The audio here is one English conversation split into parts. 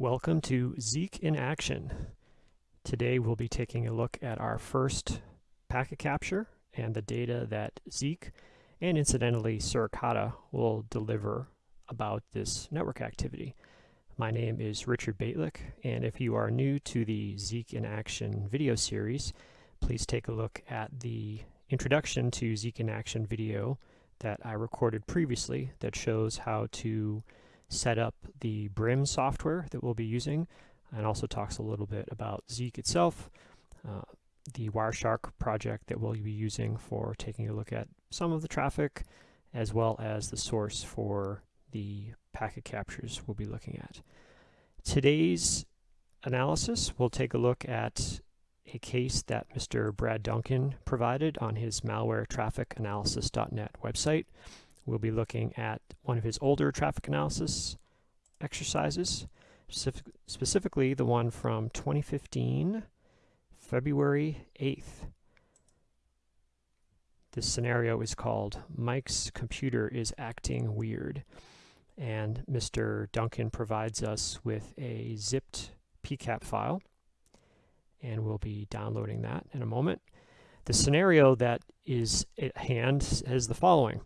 Welcome to Zeek in Action. Today we'll be taking a look at our first packet capture and the data that Zeek and incidentally Suricata will deliver about this network activity. My name is Richard Bejtlich and if you are new to the Zeek in Action video series please take a look at the introduction to Zeek in Action video that I recorded previously that shows how to set up the Brim software that we'll be using and also talks a little bit about Zeek itself, uh, the Wireshark project that we'll be using for taking a look at some of the traffic as well as the source for the packet captures we'll be looking at. Today's analysis, we'll take a look at a case that Mr. Brad Duncan provided on his malware traffic analysis.net website. We'll be looking at one of his older traffic analysis exercises, specific, specifically the one from 2015, February 8th. This scenario is called Mike's computer is acting weird. And Mr. Duncan provides us with a zipped PCAP file. And we'll be downloading that in a moment. The scenario that is at hand is the following.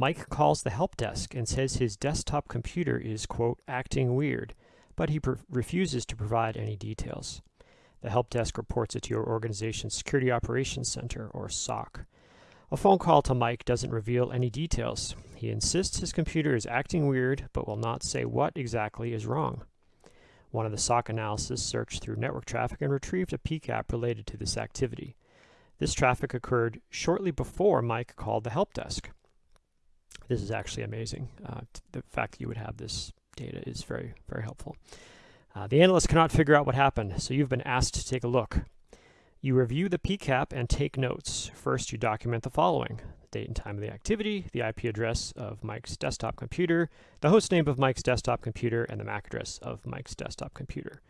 Mike calls the help desk and says his desktop computer is, quote, acting weird, but he refuses to provide any details. The help desk reports it to your organization's Security Operations Center, or SOC. A phone call to Mike doesn't reveal any details. He insists his computer is acting weird, but will not say what exactly is wrong. One of the SOC analysis searched through network traffic and retrieved a PCAP related to this activity. This traffic occurred shortly before Mike called the help desk. This is actually amazing. Uh, the fact that you would have this data is very, very helpful. Uh, the analyst cannot figure out what happened, so you've been asked to take a look. You review the PCAP and take notes. First, you document the following. The date and time of the activity, the IP address of Mike's desktop computer, the host name of Mike's desktop computer, and the MAC address of Mike's desktop computer.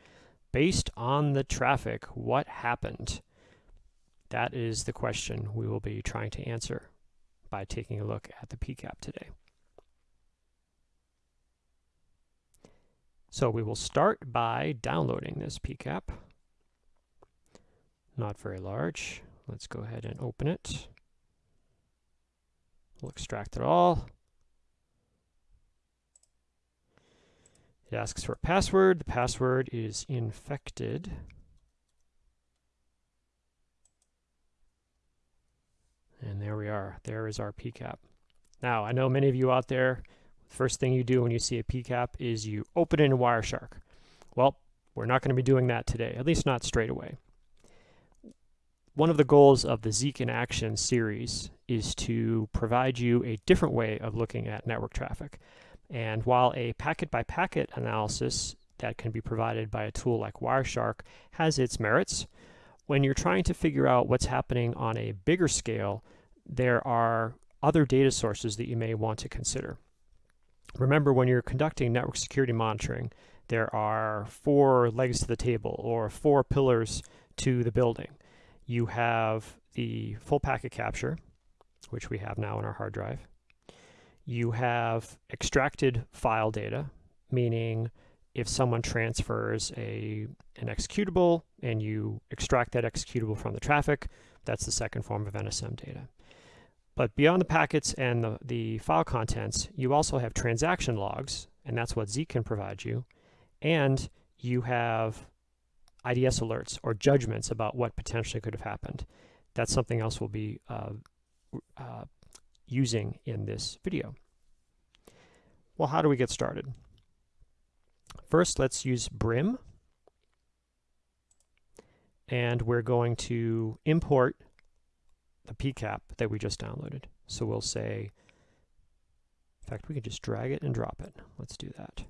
Based on the traffic, what happened? That is the question we will be trying to answer by taking a look at the PCAP today. So we will start by downloading this PCAP. Not very large. Let's go ahead and open it. We'll extract it all. It asks for a password. The password is infected. And there we are. There is our PCAP. Now, I know many of you out there, first thing you do when you see a PCAP is you open it in Wireshark. Well, we're not going to be doing that today, at least not straight away. One of the goals of the Zeek in Action series is to provide you a different way of looking at network traffic. And while a packet-by-packet -packet analysis that can be provided by a tool like Wireshark has its merits, when you're trying to figure out what's happening on a bigger scale, there are other data sources that you may want to consider. Remember, when you're conducting network security monitoring, there are four legs to the table or four pillars to the building. You have the full packet capture, which we have now in our hard drive. You have extracted file data, meaning if someone transfers a an executable and you extract that executable from the traffic, that's the second form of NSM data. But beyond the packets and the, the file contents, you also have transaction logs, and that's what Zeek can provide you. And you have IDS alerts or judgments about what potentially could have happened. That's something else we'll be uh, uh, using in this video. Well, how do we get started? First, let's use Brim. And we're going to import the PCAP that we just downloaded. So we'll say, in fact, we can just drag it and drop it. Let's do that.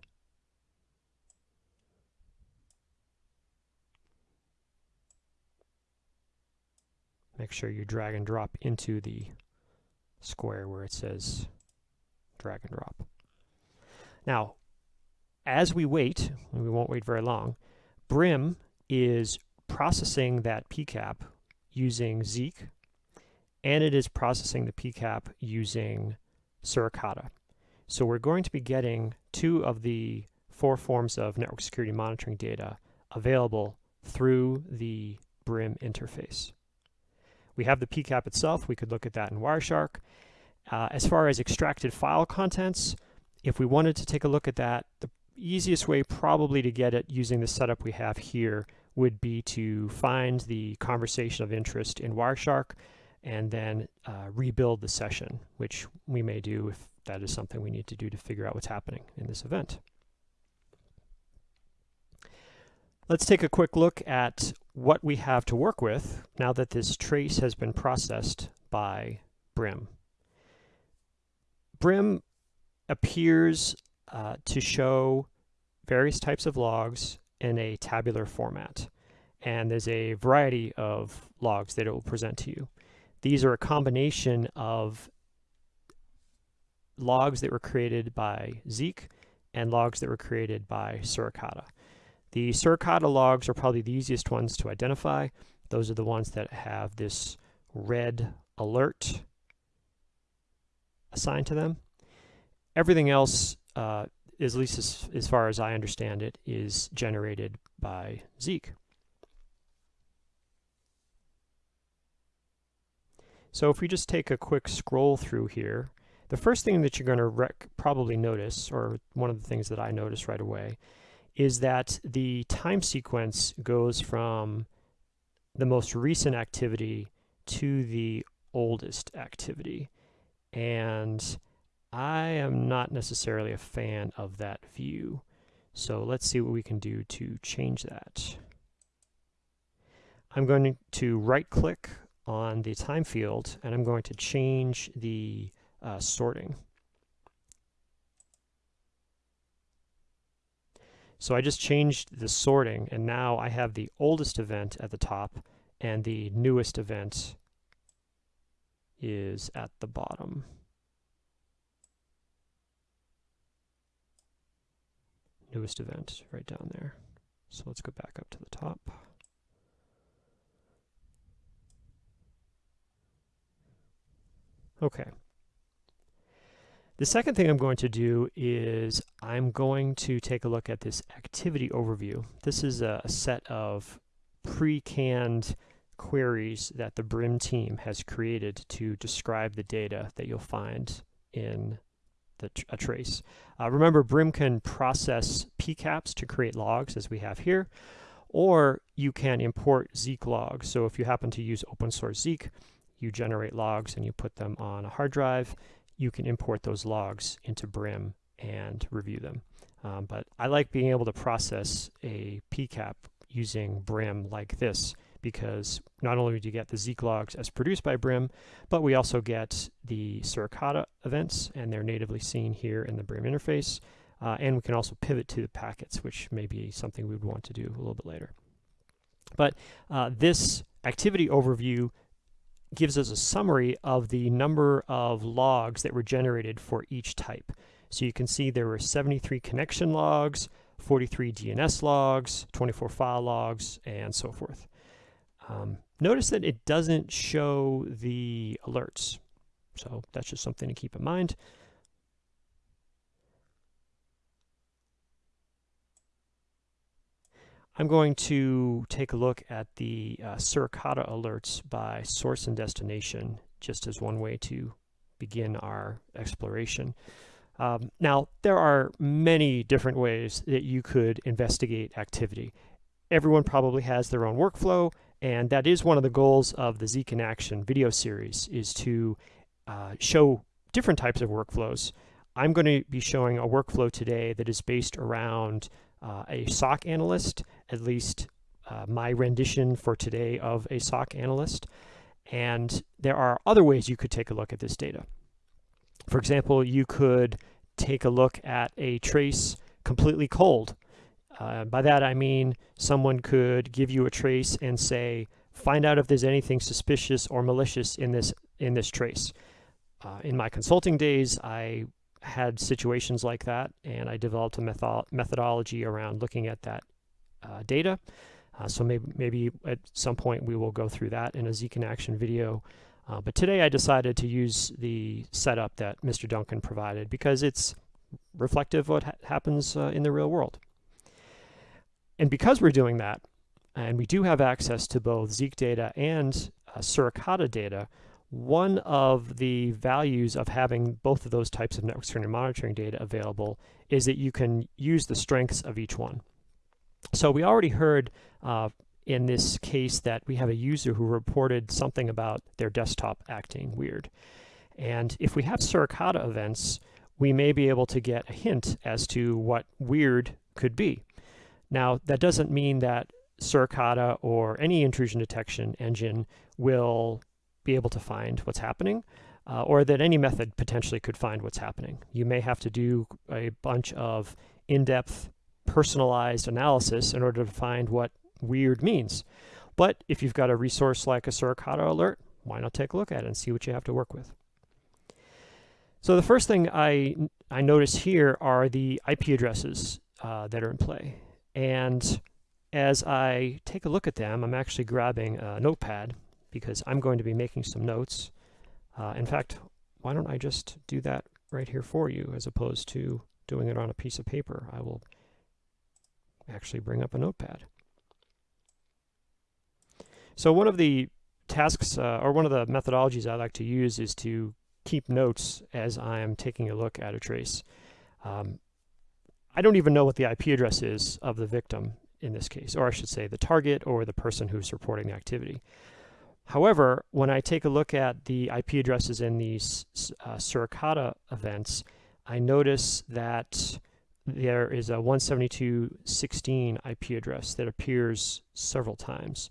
Make sure you drag and drop into the square where it says drag and drop. Now, as we wait, and we won't wait very long, Brim is processing that PCAP using Zeek, and it is processing the PCAP using Suricata. So we're going to be getting two of the four forms of network security monitoring data available through the BRIM interface. We have the PCAP itself. We could look at that in Wireshark. Uh, as far as extracted file contents, if we wanted to take a look at that, the easiest way probably to get it using the setup we have here would be to find the conversation of interest in Wireshark and then uh, rebuild the session, which we may do if that is something we need to do to figure out what's happening in this event. Let's take a quick look at what we have to work with now that this trace has been processed by Brim. Brim appears uh, to show various types of logs in a tabular format. And there's a variety of logs that it will present to you. These are a combination of logs that were created by Zeek and logs that were created by Suricata. The Suricata logs are probably the easiest ones to identify. Those are the ones that have this red alert assigned to them. Everything else, uh, at least as, as far as I understand it, is generated by Zeek. So if we just take a quick scroll through here, the first thing that you're going to probably notice, or one of the things that I notice right away, is that the time sequence goes from the most recent activity to the oldest activity. And I am not necessarily a fan of that view. So let's see what we can do to change that. I'm going to right click on the time field and I'm going to change the uh, sorting. So I just changed the sorting and now I have the oldest event at the top and the newest event is at the bottom. Newest event right down there. So let's go back up to the top. Okay. The second thing I'm going to do is I'm going to take a look at this activity overview. This is a, a set of pre-canned queries that the BRIM team has created to describe the data that you'll find in the a trace. Uh, remember, BRIM can process PCAPs to create logs, as we have here, or you can import Zeek logs. So if you happen to use open source Zeek, you generate logs and you put them on a hard drive, you can import those logs into Brim and review them. Um, but I like being able to process a PCAP using Brim like this because not only do you get the Zeek logs as produced by Brim, but we also get the Suricata events, and they're natively seen here in the Brim interface. Uh, and we can also pivot to the packets, which may be something we would want to do a little bit later. But uh, this activity overview gives us a summary of the number of logs that were generated for each type. So you can see there were 73 connection logs, 43 DNS logs, 24 file logs, and so forth. Um, notice that it doesn't show the alerts. So that's just something to keep in mind. I'm going to take a look at the uh, Suricata alerts by source and destination, just as one way to begin our exploration. Um, now, there are many different ways that you could investigate activity. Everyone probably has their own workflow, and that is one of the goals of the in Action video series, is to uh, show different types of workflows. I'm going to be showing a workflow today that is based around uh, a SOC analyst, at least uh, my rendition for today of a SOC analyst. And there are other ways you could take a look at this data. For example, you could take a look at a trace completely cold. Uh, by that I mean someone could give you a trace and say, find out if there's anything suspicious or malicious in this in this trace. Uh, in my consulting days, I had situations like that, and I developed a metho methodology around looking at that uh, data. Uh, so maybe, maybe at some point we will go through that in a Zeek in Action video. Uh, but today I decided to use the setup that Mr. Duncan provided because it's reflective of what ha happens in the real world. And because we're doing that, and we do have access to both Zeek data and uh, Suricata data, one of the values of having both of those types of network security monitoring data available is that you can use the strengths of each one. So we already heard uh, in this case that we have a user who reported something about their desktop acting weird. And if we have Suricata events, we may be able to get a hint as to what weird could be. Now, that doesn't mean that Suricata or any intrusion detection engine will be able to find what's happening, uh, or that any method potentially could find what's happening. You may have to do a bunch of in-depth personalized analysis in order to find what weird means. But if you've got a resource like a Suricata alert, why not take a look at it and see what you have to work with. So the first thing I, I notice here are the IP addresses uh, that are in play. And as I take a look at them, I'm actually grabbing a notepad because I'm going to be making some notes. Uh, in fact, why don't I just do that right here for you as opposed to doing it on a piece of paper. I will actually bring up a notepad. So one of the tasks uh, or one of the methodologies I like to use is to keep notes as I am taking a look at a trace. Um, I don't even know what the IP address is of the victim in this case, or I should say the target or the person who's reporting the activity. However, when I take a look at the IP addresses in these uh, Suricata events, I notice that there is a 172.16 IP address that appears several times.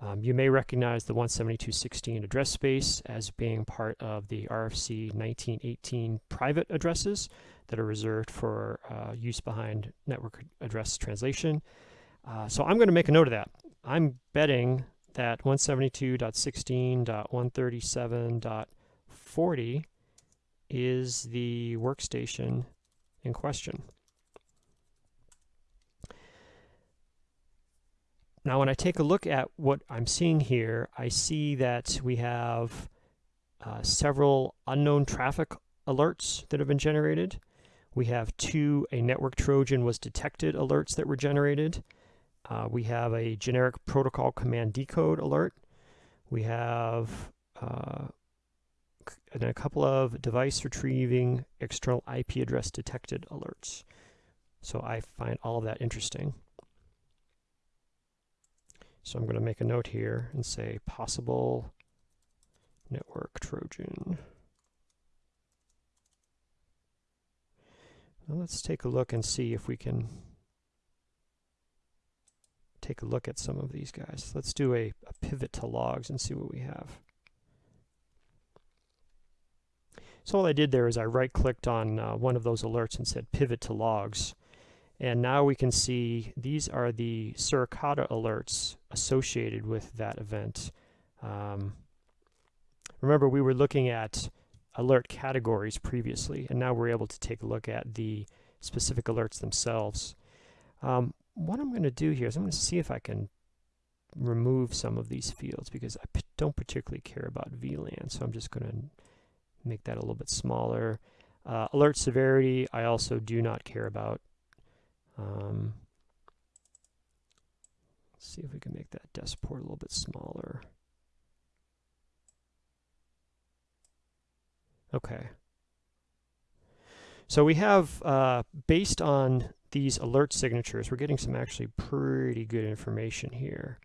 Um, you may recognize the 172.16 address space as being part of the RFC 1918 private addresses that are reserved for uh, use behind network address translation. Uh, so I'm going to make a note of that. I'm betting that 172.16.137.40 is the workstation in question. Now, when I take a look at what I'm seeing here, I see that we have uh, several unknown traffic alerts that have been generated. We have two, a network Trojan was detected alerts that were generated. Uh, we have a generic protocol command decode alert. We have uh, a couple of device retrieving external IP address detected alerts. So I find all of that interesting. So I'm going to make a note here and say possible network Trojan. Let's take a look and see if we can take a look at some of these guys. Let's do a, a pivot to logs and see what we have. So all I did there is I right-clicked on uh, one of those alerts and said pivot to logs. And now we can see these are the Suricata alerts associated with that event. Um, remember, we were looking at alert categories previously, and now we're able to take a look at the specific alerts themselves. Um, what I'm going to do here is I'm going to see if I can remove some of these fields because I don't particularly care about VLAN, so I'm just going to make that a little bit smaller. Uh, alert severity, I also do not care about. Um, let's see if we can make that desk port a little bit smaller. Okay. So we have, uh, based on these alert signatures, we're getting some actually pretty good information here.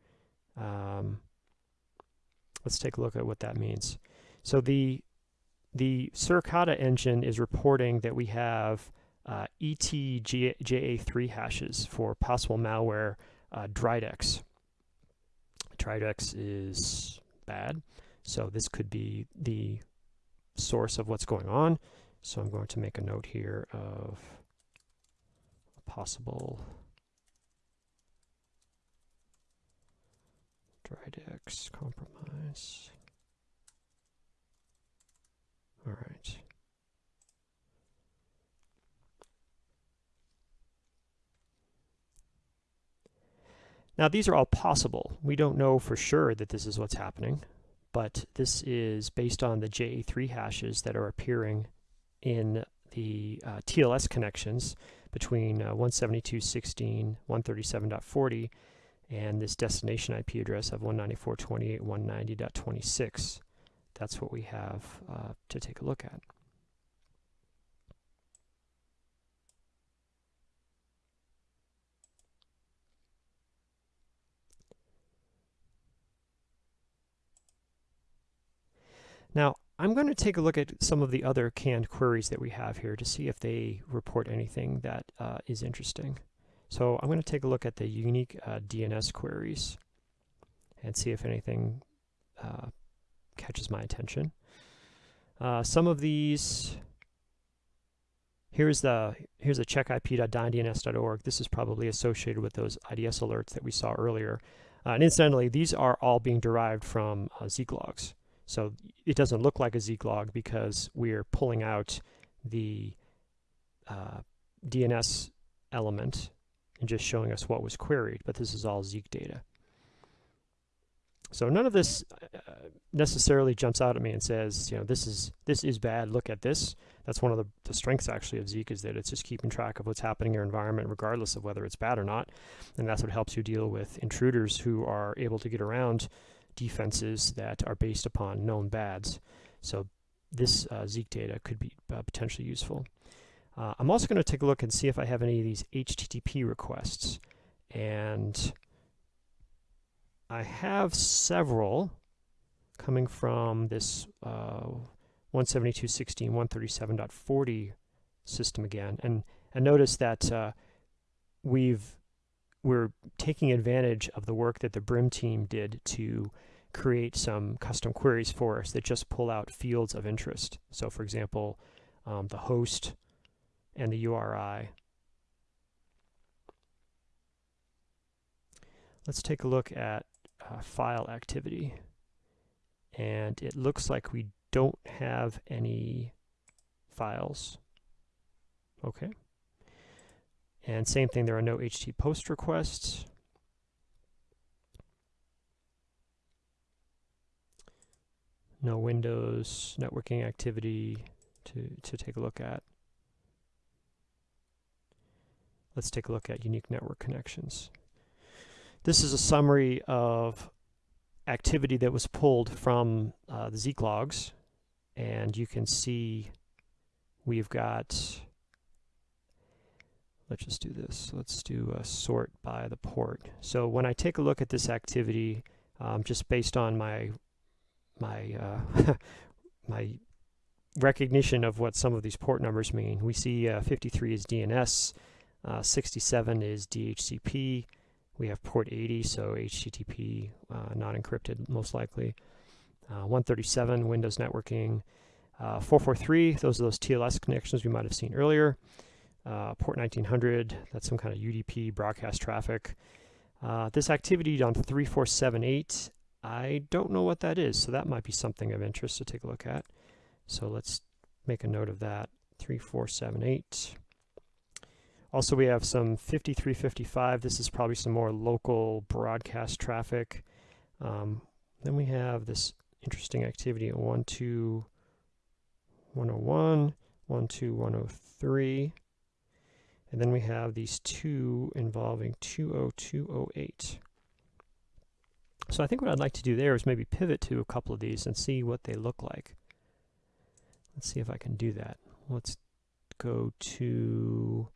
Um, let's take a look at what that means. So the the Suricata engine is reporting that we have uh, ETJA3 hashes for possible malware uh, Dridex. Dridex is bad, so this could be the source of what's going on. So I'm going to make a note here of a possible Dridex compromise. All right. Now these are all possible. We don't know for sure that this is what's happening, but this is based on the JA3 hashes that are appearing in the uh, TLS connections between uh, 172.16, 137.40, and this destination IP address of 194.28.190.26. That's what we have uh, to take a look at. Now, I'm going to take a look at some of the other canned queries that we have here to see if they report anything that uh, is interesting. So I'm going to take a look at the unique uh, DNS queries and see if anything uh, catches my attention. Uh, some of these, here's the here's a checkip.dyndns.org. This is probably associated with those IDS alerts that we saw earlier. Uh, and incidentally, these are all being derived from uh, Zeek logs. So it doesn't look like a Zeek log because we're pulling out the uh, DNS element and just showing us what was queried, but this is all Zeek data. So none of this uh, necessarily jumps out at me and says, you know, this is this is bad. Look at this. That's one of the, the, strengths actually of Zeek is that it's just keeping track of what's happening in your environment, regardless of whether it's bad or not. And that's what helps you deal with intruders who are able to get around defenses that are based upon known bads. So this uh, Zeek data could be uh, potentially useful. Uh, I'm also going to take a look and see if I have any of these HTTP requests. And I have several coming from this uh, 172.16, 137.40 system again. And, and notice that uh, we've we're taking advantage of the work that the Brim team did to create some custom queries for us that just pull out fields of interest. So for example, um, the host and the URI. Let's take a look at uh, file activity. And it looks like we don't have any files. Okay. And same thing, there are no HT post requests. No Windows networking activity to, to take a look at. Let's take a look at unique network connections. This is a summary of activity that was pulled from uh, the Zeek logs. And you can see we've got let's just do this. Let's do a sort by the port. So when I take a look at this activity, um, just based on my my uh, my recognition of what some of these port numbers mean, we see uh, 53 is DNS, uh, 67 is DHCP. We have port 80, so HTTP, uh, not encrypted, most likely. Uh, 137, Windows networking. Uh, 443, those are those TLS connections we might have seen earlier port 1900, that's some kind of UDP broadcast traffic. Uh, this activity on 3478, I don't know what that is, so that might be something of interest to take a look at. So let's make a note of that, 3478. Also, we have some 5355. This is probably some more local broadcast traffic. Um, then we have this interesting activity at 12101, 12103. And then we have these two involving 20208. So I think what I'd like to do there is maybe pivot to a couple of these and see what they look like. Let's see if I can do that. Let's go to...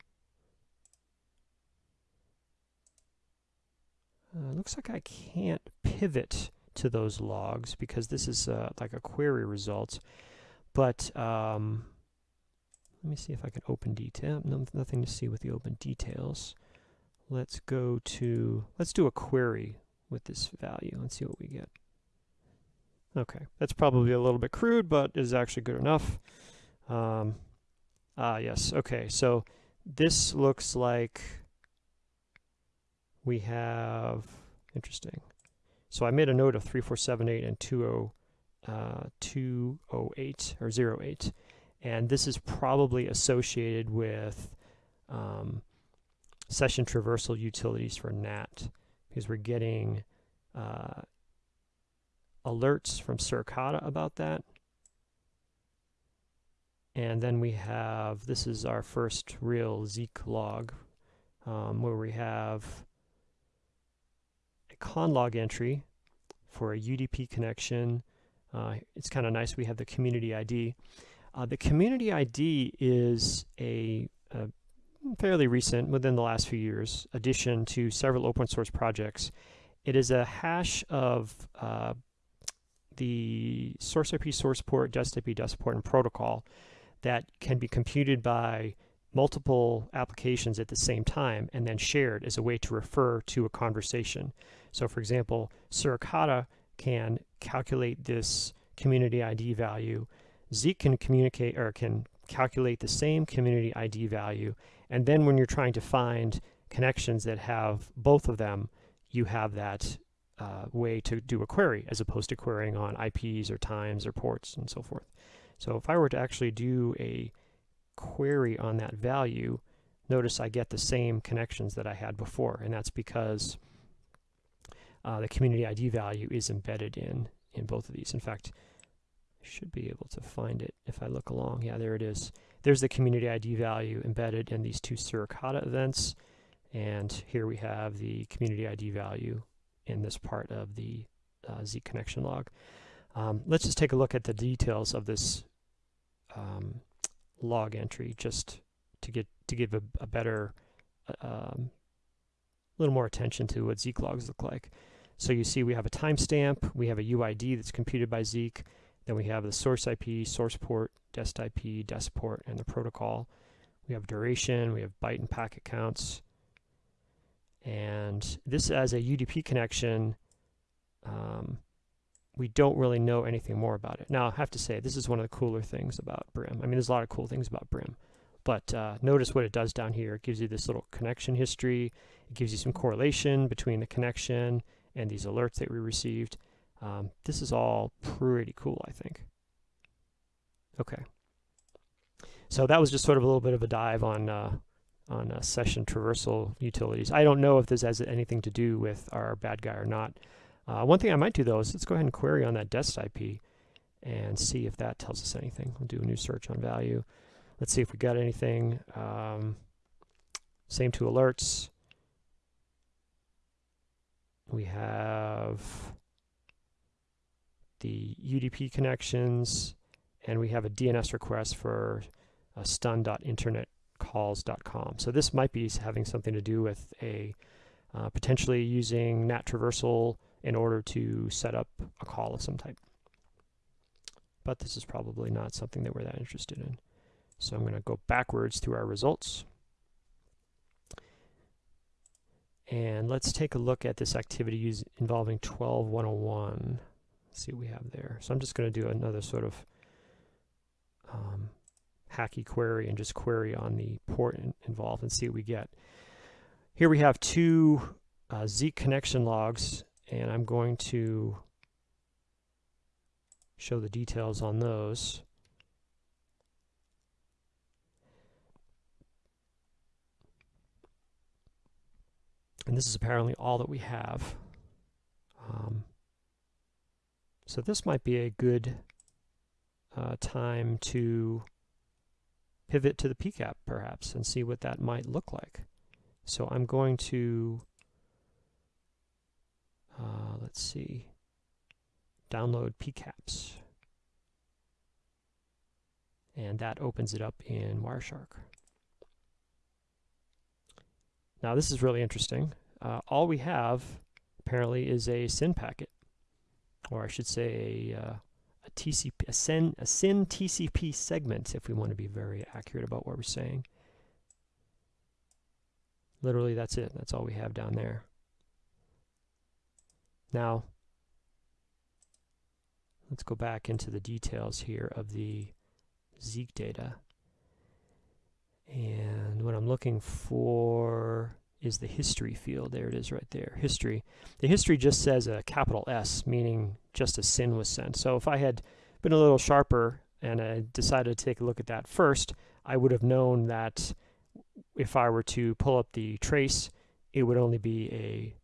Uh, looks like I can't pivot to those logs because this is uh, like a query result. But um, let me see if I can open detail. No, nothing to see with the open details. Let's go to, let's do a query with this value. Let's see what we get. Okay, that's probably a little bit crude, but is actually good enough. Um, ah, yes, okay, so this looks like we have, interesting. So I made a note of 3478 and 20, uh, 208 or 08 and this is probably associated with um, session traversal utilities for NAT because we're getting uh, alerts from Suricata about that. And then we have, this is our first real Zeek log, um, where we have a conlog entry for a UDP connection. Uh, it's kind of nice we have the community ID. Uh, the community ID is a, a, fairly recent, within the last few years, addition to several open source projects. It is a hash of uh, the source IP, source port, dest IP, dest port, and protocol that can be computed by multiple applications at the same time and then shared as a way to refer to a conversation. So for example, Suricata can calculate this community ID value. Zeek can communicate or can calculate the same community ID value. And then when you're trying to find connections that have both of them, you have that uh, way to do a query as opposed to querying on IPs or times or ports and so forth. So if I were to actually do a query on that value, notice I get the same connections that I had before, and that's because uh, the community ID value is embedded in, in both of these. In fact, I should be able to find it if I look along. Yeah, there it is. There's the community ID value embedded in these two Suricata events, and here we have the community ID value in this part of the uh, Zeek connection log. Um, let's just take a look at the details of this um, log entry just to get to give a, a better a um, little more attention to what Zeek logs look like. So you see we have a timestamp, we have a UID that's computed by Zeek, then we have the source IP, source port, dest IP, dest port, and the protocol. We have duration, we have byte and packet counts, and this as a UDP connection, um, we don't really know anything more about it. Now, I have to say, this is one of the cooler things about Brim. I mean, there's a lot of cool things about Brim. But uh, notice what it does down here. It gives you this little connection history. It gives you some correlation between the connection and these alerts that we received. Um, this is all pretty cool, I think. Okay. So that was just sort of a little bit of a dive on uh, on uh, session traversal utilities. I don't know if this has anything to do with our bad guy or not. Uh, one thing I might do though is let's go ahead and query on that dest IP and see if that tells us anything. We'll do a new search on value. Let's see if we got anything. Um, same two alerts. We have the UDP connections, and we have a DNS request for a stun.internet calls.com. So this might be having something to do with a uh, potentially using NAT traversal in order to set up a call of some type. But this is probably not something that we're that interested in. So I'm going to go backwards through our results. And let's take a look at this activity involving 12101. See what we have there. So I'm just going to do another sort of um, hacky query and just query on the port in, involved and see what we get. Here we have two uh, Zeek connection logs, and I'm going to show the details on those. And this is apparently all that we have. Um, so this might be a good uh, time to pivot to the PCAP perhaps and see what that might look like. So I'm going to, uh, let's see, download PCAPs. And that opens it up in Wireshark. Now this is really interesting. Uh, all we have apparently is a SYN packet, or I should say a, uh, a TCP, a SYN, a SYN TCP segment, if we want to be very accurate about what we're saying. Literally, that's it. That's all we have down there. Now, let's go back into the details here of the Zeek data. And what I'm looking for is the history field. There it is right there, history. The history just says a capital S, meaning just a SYN was sent. So if I had been a little sharper and I decided to take a look at that first, I would have known that if I were to pull up the trace, it would only be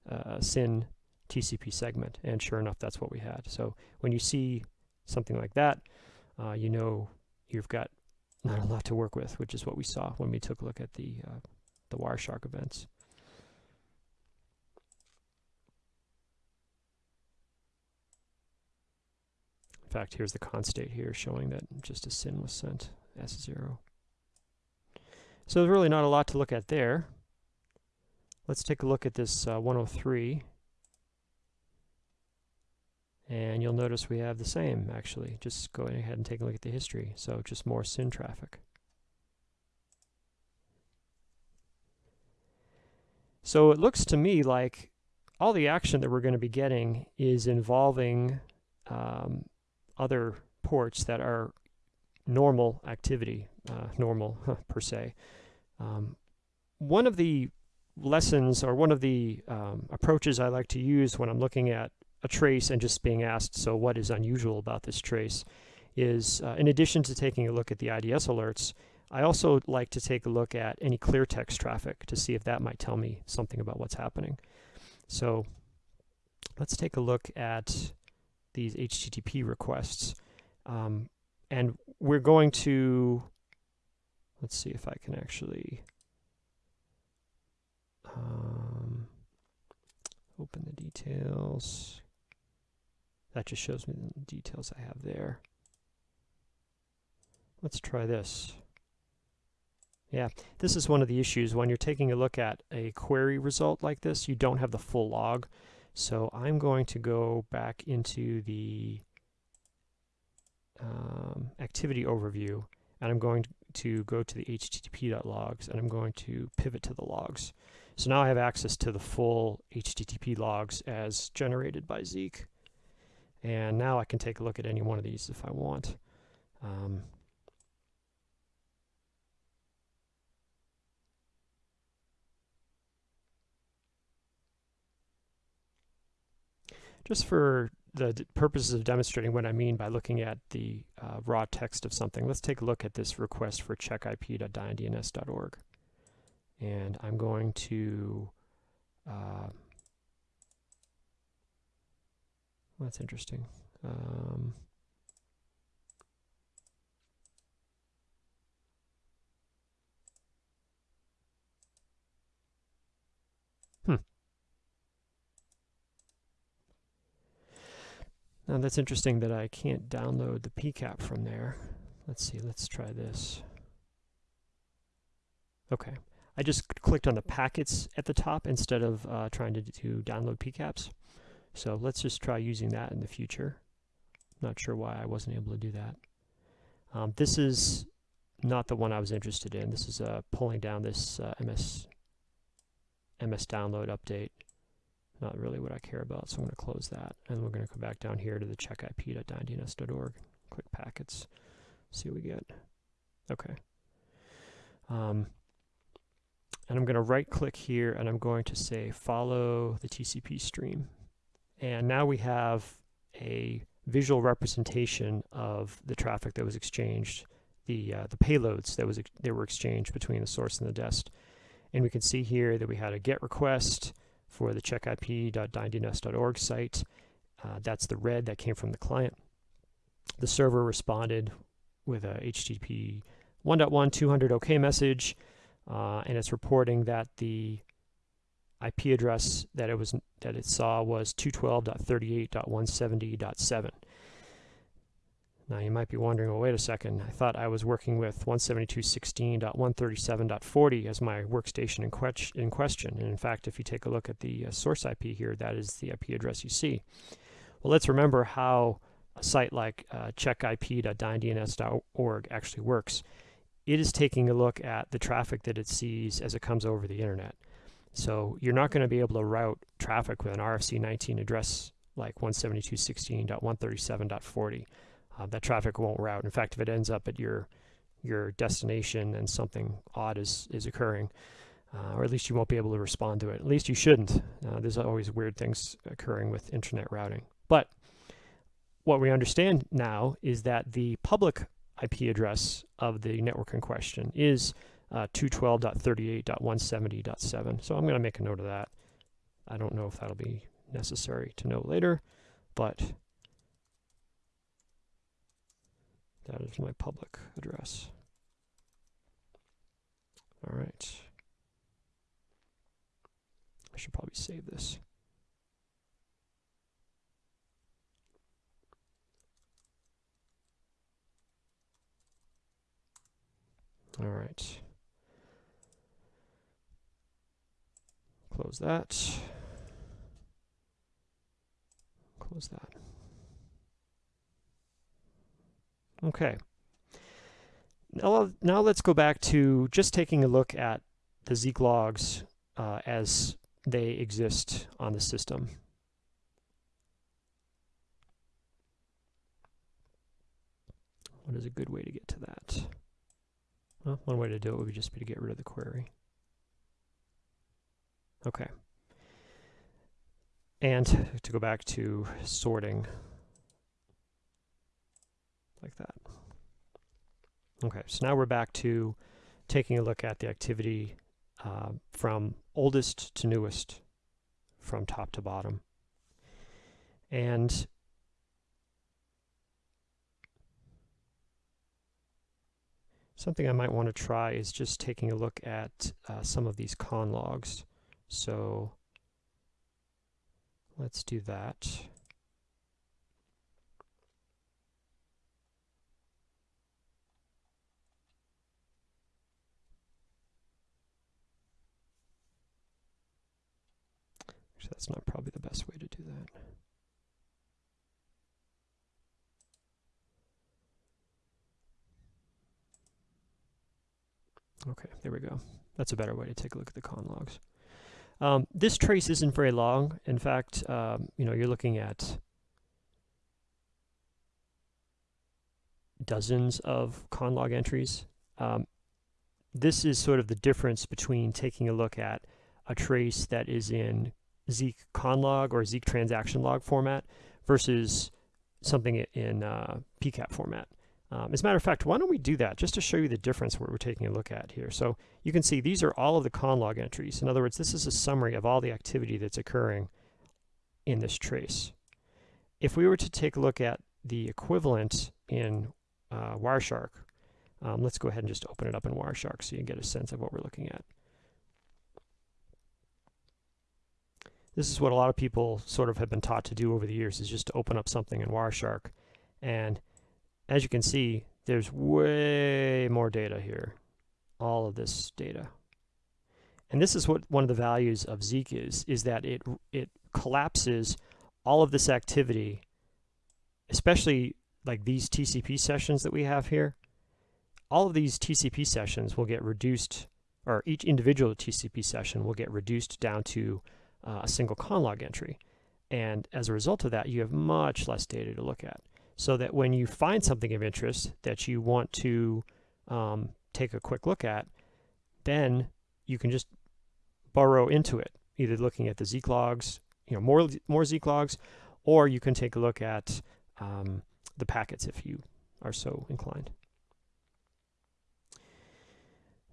a uh, SYN TCP segment. And sure enough, that's what we had. So when you see something like that, uh, you know you've got not a lot to work with, which is what we saw when we took a look at the uh, the Wireshark events. In fact, here's the con state here showing that just a SYN was sent, S0. So there's really not a lot to look at there. Let's take a look at this uh, 103. And you'll notice we have the same, actually. Just go ahead and take a look at the history. So just more SYN traffic. So it looks to me like all the action that we're going to be getting is involving um, other ports that are normal activity, uh, normal per se. Um, one of the lessons or one of the um, approaches I like to use when I'm looking at a trace and just being asked, so what is unusual about this trace, is uh, in addition to taking a look at the IDS alerts, I also like to take a look at any clear text traffic to see if that might tell me something about what's happening. So let's take a look at these HTTP requests. Um, and we're going to Let's see if I can actually um, open the details. That just shows me the details I have there. Let's try this. Yeah, this is one of the issues when you're taking a look at a query result like this, you don't have the full log. So I'm going to go back into the um, activity overview and I'm going to go to the http.logs and I'm going to pivot to the logs. So now I have access to the full HTTP logs as generated by Zeek. And now I can take a look at any one of these if I want. Um, just for the purposes of demonstrating what I mean by looking at the uh, raw text of something, let's take a look at this request for checkip.dyndns.org. And I'm going to, uh, that's interesting. Um, Now that's interesting that I can't download the PCAP from there. Let's see, let's try this. Okay, I just clicked on the packets at the top instead of uh, trying to, to download PCAPs. So let's just try using that in the future. Not sure why I wasn't able to do that. Um, this is not the one I was interested in. This is uh, pulling down this uh, MS MS download update not really what I care about, so I'm going to close that. And we're going to come back down here to the checkip.dyndns.org, click packets, see what we get. Okay. Um, and I'm going to right click here and I'm going to say follow the TCP stream. And now we have a visual representation of the traffic that was exchanged, the uh, the payloads that was they were exchanged between the source and the dest. And we can see here that we had a GET request, for the checkip.dyndns.org site. Uh, that's the red that came from the client. The server responded with a HTTP 1.1 200 OK message, uh, and it's reporting that the IP address that it was that it saw was 212.38.170.7. Now you might be wondering, well, wait a second, I thought I was working with 172.16.137.40 as my workstation in, que in, question. And in fact, if you take a look at the uh, source IP here, that is the IP address you see. Well, let's remember how a site like uh, actually works. It is taking a look at the traffic that it sees as it comes over the internet. So you're not going to be able to route traffic with an RFC 19 address like 172.16.137.40 uh, that traffic won't route. In fact, if it ends up at your your destination and something odd is, is occurring, uh, or at least you won't be able to respond to it. At least you shouldn't. Uh, there's always weird things occurring with internet routing. But what we understand now is that the public IP address of the network in question is uh, 212.38.170.7. So I'm going to make a note of that. I don't know if that'll be necessary to know later, but That is my public address. All right. I should probably save this. All right. Close that. Close that. Okay. Now, now let's go back to just taking a look at the Zeek logs uh, as they exist on the system. What is a good way to get to that? Well, one way to do it would be just be to get rid of the query. Okay. And to go back to sorting like that. Okay, so now we're back to taking a look at the activity uh, from oldest to newest, from top to bottom. And something I might want to try is just taking a look at uh, some of these con logs. So let's do that. Actually, that's not probably the best way to do that. Okay, there we go. That's a better way to take a look at the con logs. Um, this trace isn't very long. In fact, um, you know, you're looking at dozens of con log entries. Um, this is sort of the difference between taking a look at a trace that is in Zeek conlog or Zeek transaction log format versus something in uh, PCAP format. Um, as a matter of fact, why don't we do that just to show you the difference what we're taking a look at here. So you can see these are all of the conlog entries. In other words, this is a summary of all the activity that's occurring in this trace. If we were to take a look at the equivalent in uh, Wireshark, um, let's go ahead and just open it up in Wireshark so you can get a sense of what we're looking at. This is what a lot of people sort of have been taught to do over the years is just to open up something in Wireshark and as you can see, there's way more data here, all of this data. And this is what one of the values of Zeek is, is that it, it collapses all of this activity, especially like these TCP sessions that we have here. All of these TCP sessions will get reduced, or each individual TCP session will get reduced down to uh, a single conlog entry. And as a result of that, you have much less data to look at so that when you find something of interest that you want to um, take a quick look at, then you can just burrow into it, either looking at the Zeek logs, you know, more more Zeek logs, or you can take a look at um, the packets if you are so inclined.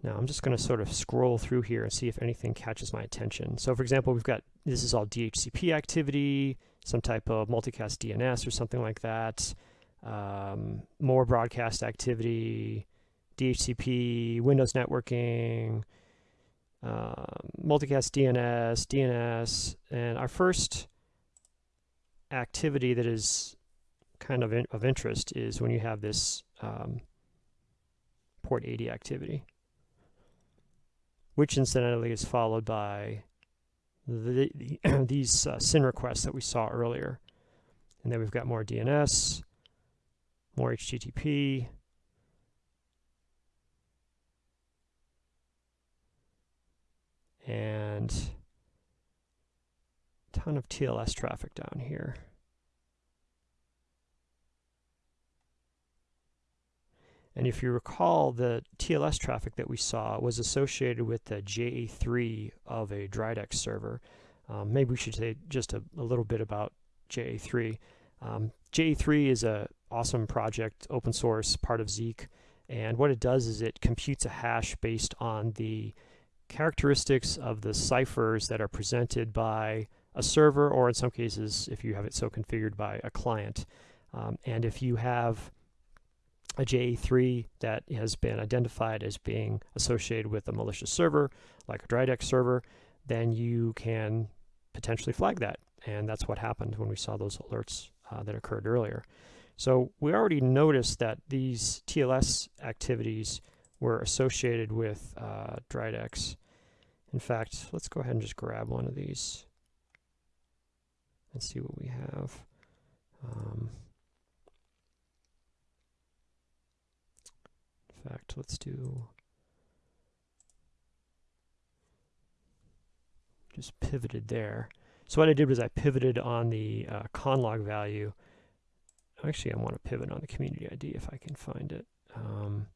Now I'm just going to sort of scroll through here and see if anything catches my attention. So for example, we've got, this is all DHCP activity, some type of multicast DNS or something like that, um, more broadcast activity, DHCP, Windows networking, uh, multicast DNS, DNS, and our first activity that is kind of in, of interest is when you have this um, port 80 activity, which incidentally is followed by the, the these uh, SYN requests that we saw earlier. And then we've got more DNS, more HTTP, and a ton of TLS traffic down here. And if you recall, the TLS traffic that we saw was associated with the JA3 of a Dridex server. Um, maybe we should say just a, a little bit about JA3. Um, JA3 is a awesome project, open source, part of Zeek. And what it does is it computes a hash based on the characteristics of the ciphers that are presented by a server, or in some cases, if you have it so configured by a client. Um, and if you have a JA3 that has been identified as being associated with a malicious server, like a Dridex server, then you can potentially flag that. And that's what happened when we saw those alerts uh, that occurred earlier. So we already noticed that these TLS activities were associated with uh, Dridex. In fact, let's go ahead and just grab one of these and see what we have. Um, fact, let's do just pivoted there. So what I did was I pivoted on the uh, conlog value. Actually, I want to pivot on the community ID if I can find it. Um,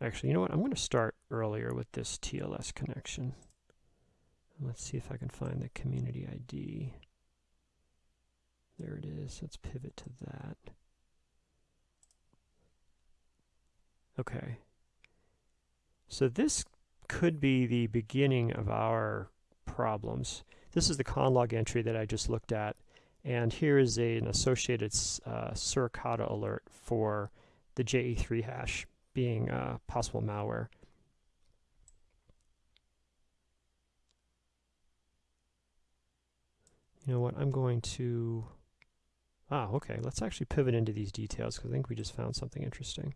actually, you know what? I'm going to start earlier with this TLS connection. Let's see if I can find the community ID. There it is. Let's pivot to that. Okay. So this could be the beginning of our problems. This is the conlog entry that I just looked at. And here is a, an associated uh, Suricata alert for the JA3 hash being uh, possible malware. You know what, I'm going to, ah, okay, let's actually pivot into these details because I think we just found something interesting.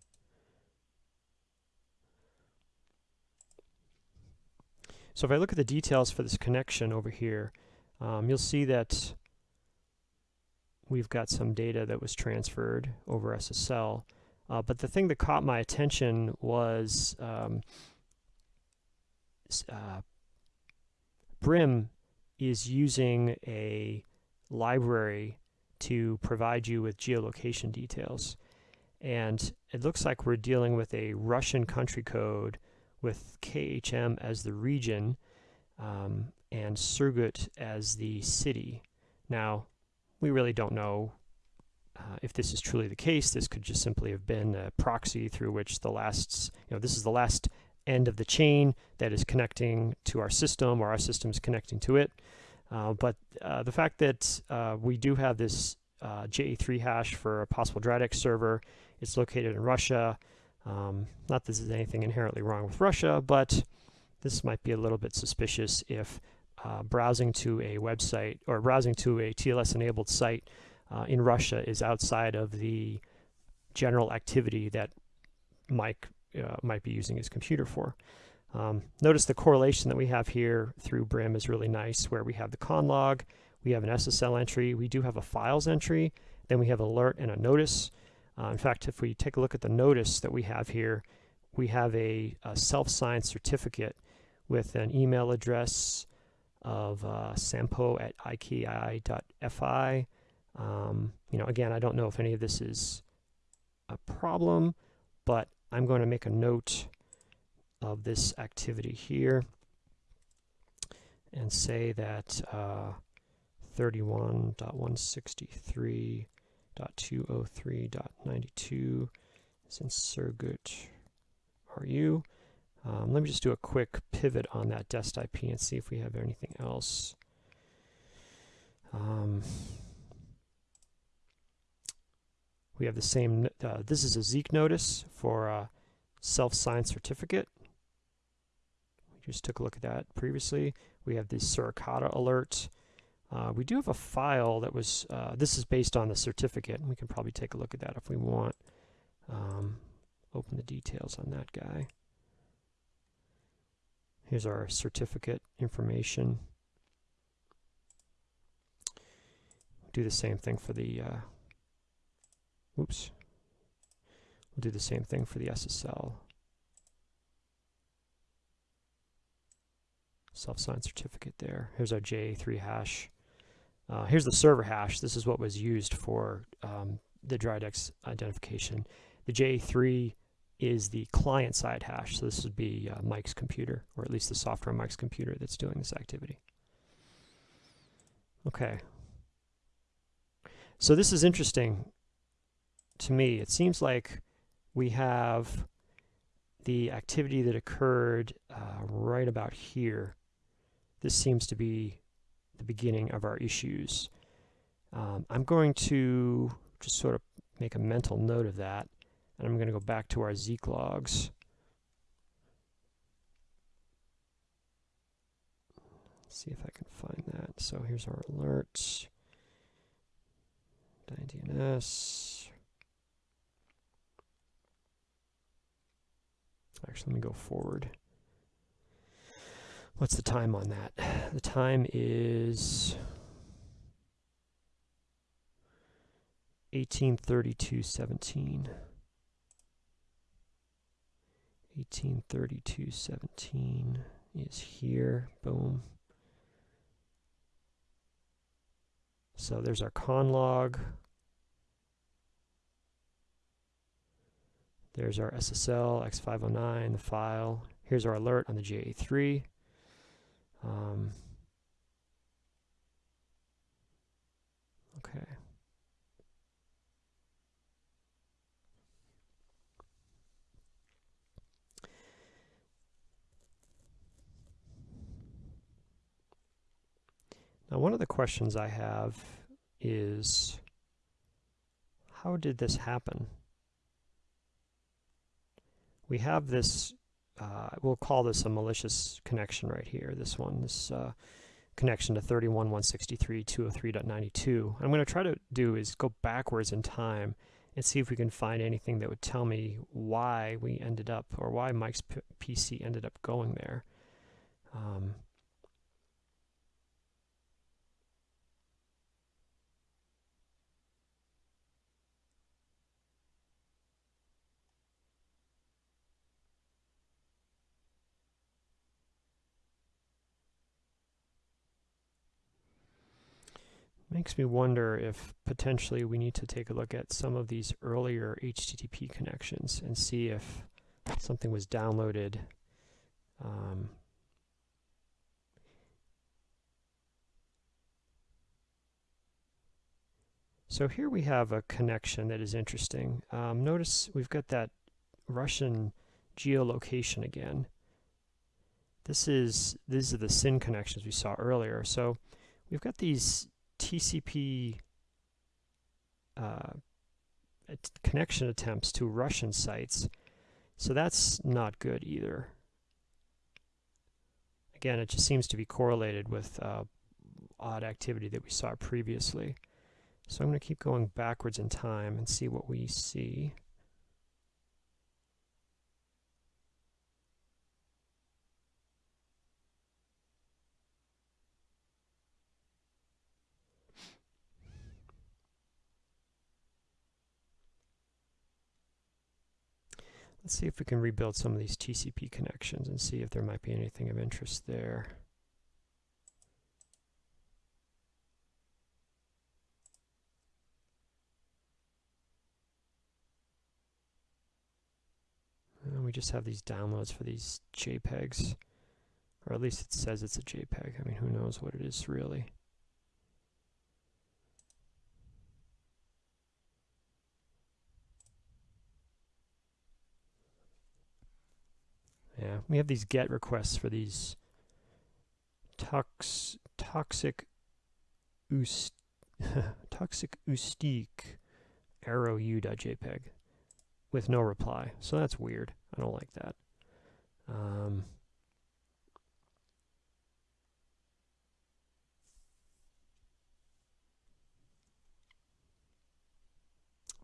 So if I look at the details for this connection over here, um, you'll see that we've got some data that was transferred over SSL. Uh, but the thing that caught my attention was um, uh, Brim is using a library to provide you with geolocation details. And it looks like we're dealing with a Russian country code with KHM as the region um, and Surgut as the city. Now, we really don't know uh, if this is truly the case. This could just simply have been a proxy through which the last, you know, this is the last end of the chain that is connecting to our system or our system is connecting to it. Uh, but uh, the fact that uh, we do have this uh, JA3 hash for a possible Dridex server, it's located in Russia, um, not that this is anything inherently wrong with Russia, but this might be a little bit suspicious if uh, browsing to a website or browsing to a TLS-enabled site in Russia is outside of the general activity that Mike might be using his computer for. Um, notice the correlation that we have here through Brim is really nice, where we have the con log, we have an SSL entry, we do have a files entry, then we have alert and a notice. Uh, in fact, if we take a look at the notice that we have here, we have a, a self-signed certificate with an email address of uh, sampo at iki.fi. Um, you know, again, I don't know if any of this is a problem, but I'm going to make a note of this activity here and say that uh, 31.163 203.92 is in Surgut RU. Um, let me just do a quick pivot on that dest IP and see if we have anything else. Um, we have the same, uh, this is a Zeek notice for a self-signed certificate. Just took a look at that previously. We have the Suricata alert. Uh, we do have a file that was, uh, this is based on the certificate. We can probably take a look at that if we want. Um, open the details on that guy. Here's our certificate information. Do the same thing for the, uh, oops. We'll do the same thing for the SSL. Self-signed certificate there. Here's our JA3 hash. Uh, here's the server hash. This is what was used for um, the Dridex identification. The JA3 is the client-side hash, so this would be uh, Mike's computer, or at least the software on Mike's computer that's doing this activity. Okay. So this is interesting to me. It seems like we have the activity that occurred uh, right about here. This seems to be the beginning of our issues. Um, I'm going to just sort of make a mental note of that, and I'm going to go back to our Zeek logs. see if I can find that. So here's our alerts. DNS. Actually, let me go forward. What's the time on that? The time is 1832.17. 1832.17 is here. Boom. So there's our con log. There's our SSL X509, the file. Here's our alert on the JA3. Um, okay. Now, one of the questions I have is how did this happen? We have this, uh, we'll call this a malicious connection right here, this one, this uh, connection to 31.163.203.92. I'm going to try to do is go backwards in time and see if we can find anything that would tell me why we ended up, or why Mike's PC ended up going there. Um, Makes me wonder if potentially we need to take a look at some of these earlier HTTP connections and see if something was downloaded um, So here we have a connection that is interesting. Um, notice we've got that Russian geolocation again. This is these are the SYN connections we saw earlier. So we've got these TCP uh, connection attempts to Russian sites. So that's not good either. Again, it just seems to be correlated with uh, odd activity that we saw previously. So I'm going to keep going backwards in time and see what we see. Let's see if we can rebuild some of these TCP connections and see if there might be anything of interest there. And we just have these downloads for these JPEGs. Or at least it says it's a JPEG. I mean, who knows what it is really. Yeah, we have these GET requests for these tox toxic ust toxic ustique arrow u.jpg with no reply. So that's weird. I don't like that. Um,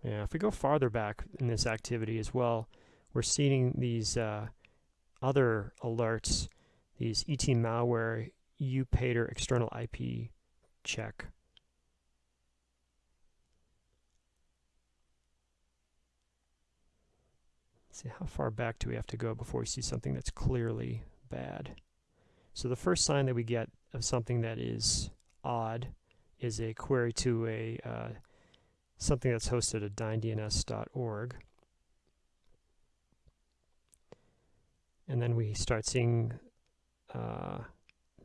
yeah, if we go farther back in this activity as well, we're seeing these uh, other alerts, these ET malware Upatre external IP check. Let's see, how far back do we have to go before we see something that's clearly bad? So the first sign that we get of something that is odd is a query to a uh, something that's hosted at dyndns.org. And then we start seeing uh,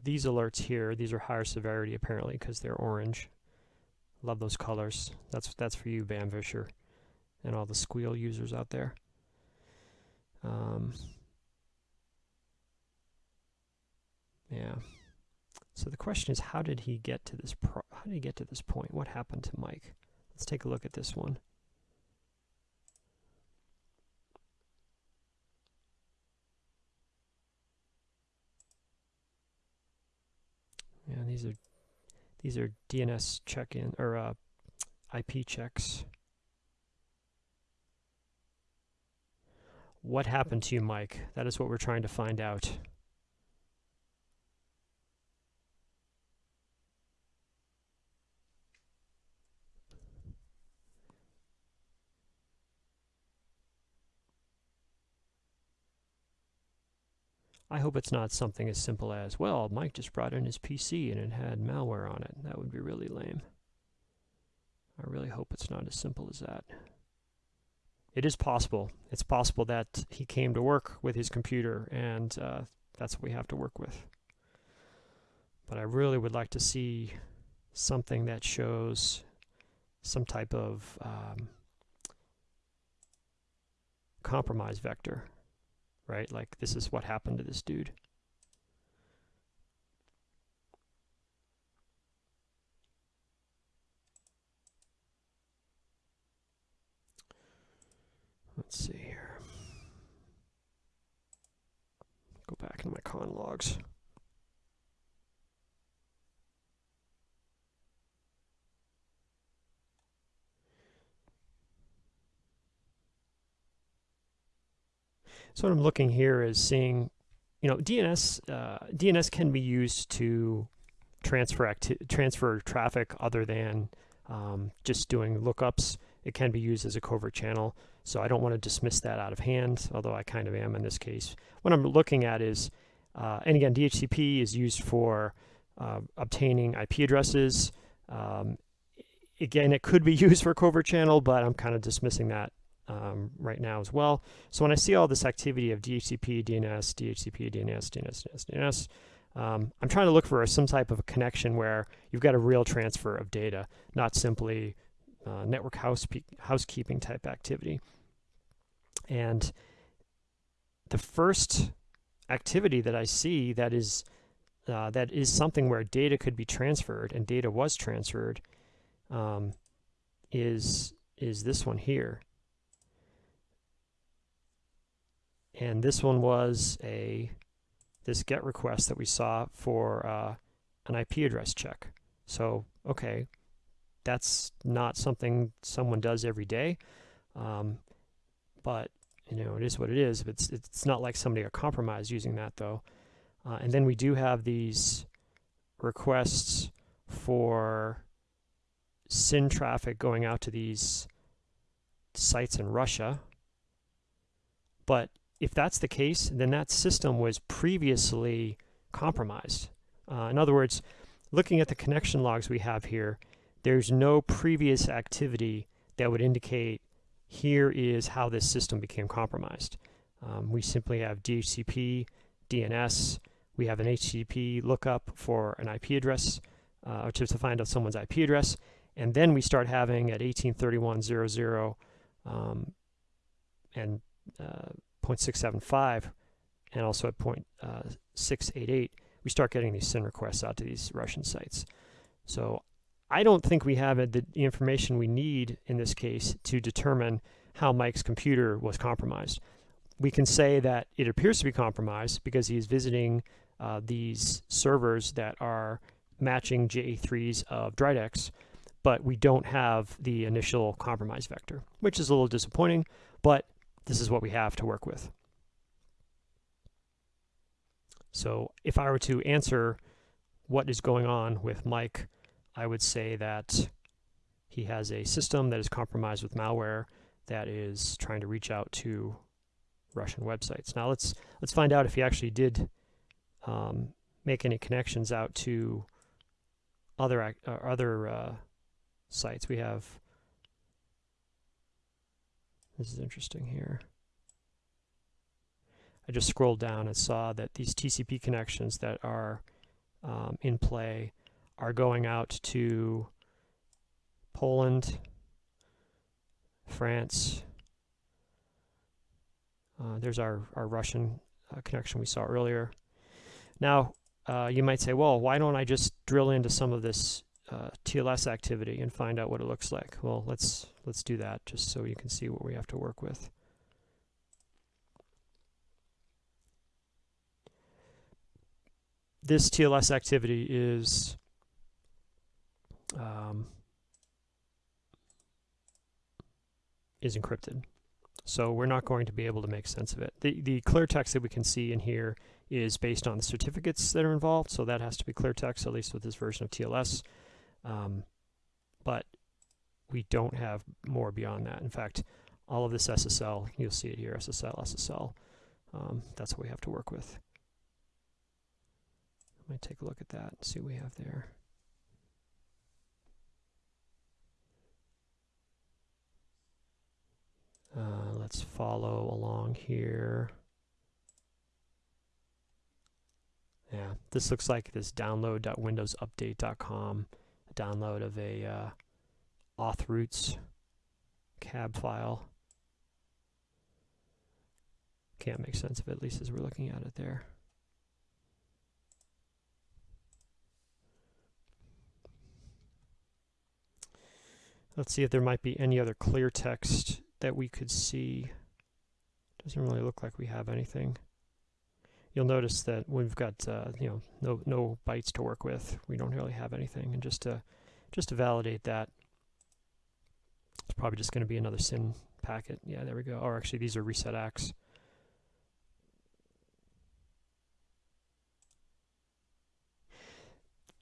these alerts here. These are higher severity apparently because they're orange. Love those colors. That's that's for you, Bamm Visscher, and all the Sguil users out there. Um, yeah. So the question is, how did he get to this? how did he get to this point? What happened to Mike? Let's take a look at this one. Yeah, these are these are DNS check-in or uh, IP checks. What happened to you, Mike? That is what we're trying to find out. I hope it's not something as simple as, well, Mike just brought in his PC and it had malware on it. That would be really lame. I really hope it's not as simple as that. It is possible. It's possible that he came to work with his computer and uh, that's what we have to work with. But I really would like to see something that shows some type of um, compromise vector right? Like this is what happened to this dude. Let's see here. Go back into my con logs. So what I'm looking here is seeing, you know, DNS uh, DNS can be used to transfer transfer traffic other than um, just doing lookups. It can be used as a covert channel. So I don't want to dismiss that out of hand, although I kind of am in this case. What I'm looking at is, uh, and again, DHCP is used for uh, obtaining IP addresses. Um, again, it could be used for covert channel, but I'm kind of dismissing that um, right now as well. So when I see all this activity of DHCP, DNS, DHCP, DNS, DNS, DNS, DNS, um, I'm trying to look for some type of a connection where you've got a real transfer of data, not simply uh, network house housekeeping type activity. And the first activity that I see that is uh, that is something where data could be transferred and data was transferred um, is is this one here. And this one was a this GET request that we saw for uh, an IP address check. So, okay, that's not something someone does every day, um, but you know it is what it is. It's it's not like somebody got compromised using that though. Uh, and then we do have these requests for SYN traffic going out to these sites in Russia, but if that's the case, then that system was previously compromised. Uh, in other words, looking at the connection logs we have here, there's no previous activity that would indicate here is how this system became compromised. Um, we simply have DHCP, DNS, we have an HTTP lookup for an IP address, uh, which is to find out someone's IP address, and then we start having at 1831.00 um, and uh, 0.675 and also at uh, 0.688, we start getting these SYN requests out to these Russian sites. So I don't think we have the, information we need in this case to determine how Mike's computer was compromised. We can say that it appears to be compromised because he is visiting uh, these servers that are matching JA3s of Dridex, but we don't have the initial compromise vector, which is a little disappointing, but this is what we have to work with. So if I were to answer what is going on with Mike, I would say that he has a system that is compromised with malware that is trying to reach out to Russian websites. Now let's let's find out if he actually did um, make any connections out to other uh, other uh, sites. We have this is interesting here. I just scrolled down and saw that these TCP connections that are um, in play are going out to Poland, France. Uh, there's our, our Russian uh, connection we saw earlier. Now, uh, you might say, well, why don't I just drill into some of this uh, TLS activity and find out what it looks like? Well, let's let's do that just so you can see what we have to work with. This TLS activity is um, is encrypted. So we're not going to be able to make sense of it. The, the clear text that we can see in here is based on the certificates that are involved, so that has to be clear text, at least with this version of TLS. Um, but we don't have more beyond that. In fact, all of this SSL, you'll see it here, SSL, SSL. Um, that's what we have to work with. Let me take a look at that and see what we have there. Uh, let's follow along here. Yeah, this looks like this download.windowsupdate.com download of a uh, auth cab file. Can't make sense of it, at least as we're looking at it there. Let's see if there might be any other clear text that we could see. Doesn't really look like we have anything. You'll notice that we've got uh, you know no no bytes to work with. We don't really have anything, and just to just to validate that, it's probably just going to be another SYN packet. Yeah, there we go. Or actually, these are reset acks.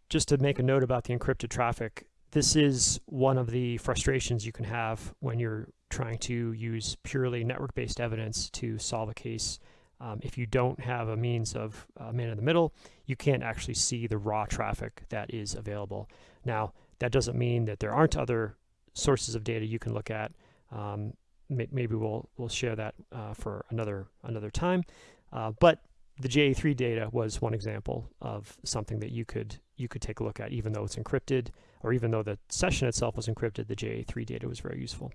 Just to make a note about the encrypted traffic, this is one of the frustrations you can have when you're trying to use purely network-based evidence to solve a case. Um, if you don't have a means of uh, man in the middle, you can't actually see the raw traffic that is available. Now, that doesn't mean that there aren't other sources of data you can look at. Um, may maybe we'll we'll share that uh, for another another time. Uh, but the JA3 data was one example of something that you could you could take a look at, even though it's encrypted, or even though the session itself was encrypted. The JA3 data was very useful.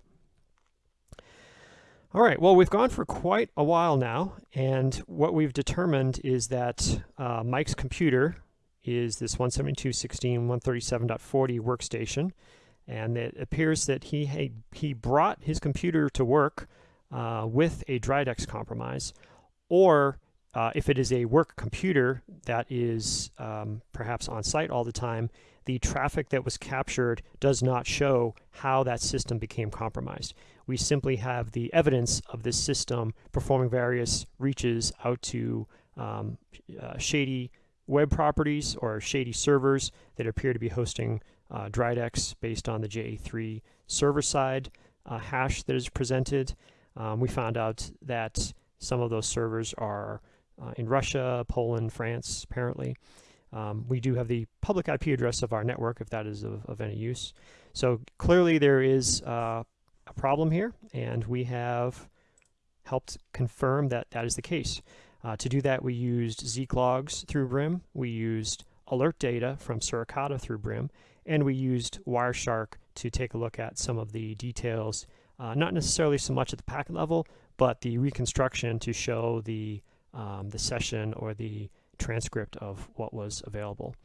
All right, well, we've gone for quite a while now, and what we've determined is that uh, Mike's computer is this 172.16.137.40 workstation, and it appears that he, he brought his computer to work uh, with a Dridex compromise, or uh, if it is a work computer that is um, perhaps on site all the time, the traffic that was captured does not show how that system became compromised. We simply have the evidence of this system performing various reaches out to um, uh, shady web properties or shady servers that appear to be hosting uh, Dridex based on the JA3 server side uh, hash that is presented. Um, we found out that some of those servers are uh, in Russia, Poland, France, apparently. Um, we do have the public IP address of our network if that is of, of any use. So clearly there is uh, a problem here, and we have helped confirm that that is the case. Uh, to do that, we used Zeek logs through Brim, we used alert data from Suricata through Brim, and we used Wireshark to take a look at some of the details, uh, not necessarily so much at the packet level, but the reconstruction to show the, um, the session or the transcript of what was available.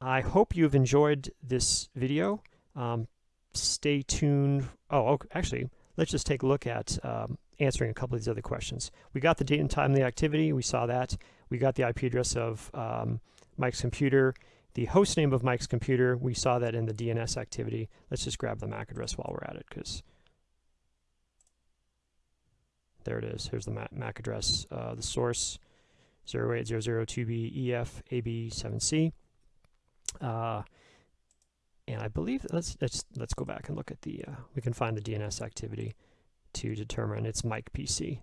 I hope you've enjoyed this video. Um, stay tuned. Oh, okay, actually, let's just take a look at um, answering a couple of these other questions. We got the date and time of the activity. We saw that. We got the IP address of um, Mike's computer. The host name of Mike's computer, we saw that in the DNS activity. Let's just grab the MAC address while we're at it because there it is. Here's the MAC address. Uh, the source 08002B EF AB7C. Uh, and I believe let's let's let's go back and look at the uh, we can find the DNS activity to determine its Mike PC.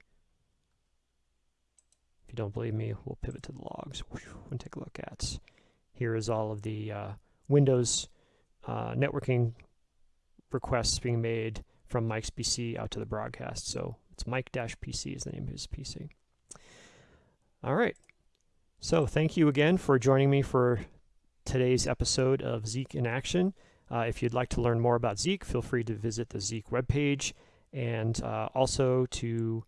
If you don't believe me, we'll pivot to the logs and take a look at. Here is all of the uh, Windows uh, networking requests being made from Mike's PC out to the broadcast. So it's Mike-PC is the name of his PC. All right. So thank you again for joining me for today's episode of Zeek in Action. Uh, if you'd like to learn more about Zeek, feel free to visit the Zeek webpage and uh, also to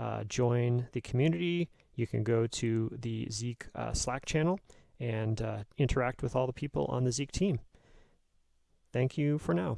uh, join the community. You can go to the Zeek uh, Slack channel and uh, interact with all the people on the Zeek team. Thank you for now.